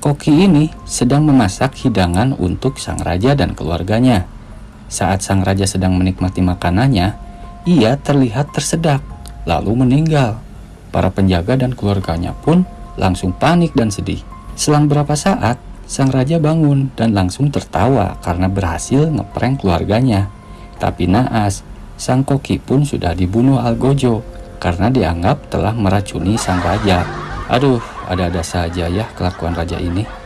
Koki ini sedang memasak hidangan untuk sang raja dan keluarganya. Saat sang raja sedang menikmati makanannya, ia terlihat tersedak, lalu meninggal. Para penjaga dan keluarganya pun langsung panik dan sedih. Selang berapa saat, sang raja bangun dan langsung tertawa karena berhasil ngeprank keluarganya. Tapi naas, sang koki pun sudah dibunuh Algojo karena dianggap telah meracuni sang raja. Aduh, ada-ada saja ya kelakuan raja ini.